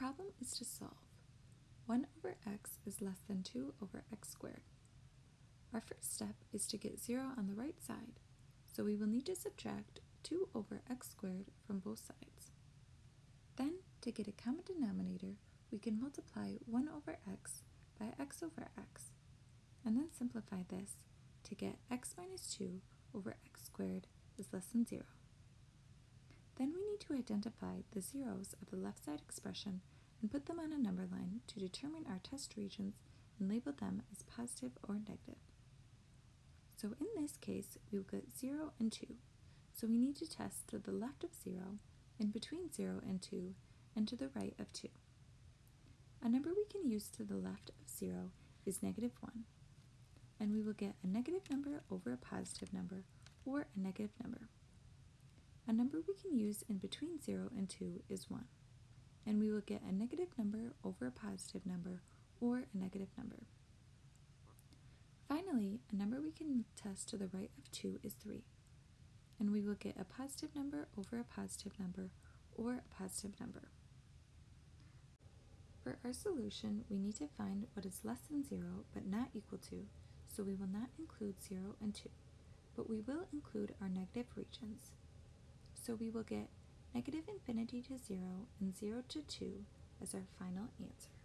problem is to solve. 1 over x is less than 2 over x squared. Our first step is to get 0 on the right side, so we will need to subtract 2 over x squared from both sides. Then, to get a common denominator, we can multiply 1 over x by x over x, and then simplify this to get x minus 2 over x squared is less than 0. Then we to identify the zeros of the left side expression and put them on a number line to determine our test regions and label them as positive or negative. So in this case, we will get 0 and 2, so we need to test to the left of 0, in between 0 and 2, and to the right of 2. A number we can use to the left of 0 is negative 1, and we will get a negative number over a positive number, or a negative number. A number we can use in between 0 and 2 is 1, and we will get a negative number over a positive number, or a negative number. Finally, a number we can test to the right of 2 is 3, and we will get a positive number over a positive number, or a positive number. For our solution, we need to find what is less than 0 but not equal to, so we will not include 0 and 2, but we will include our negative regions. So we will get negative infinity to 0 and 0 to 2 as our final answer.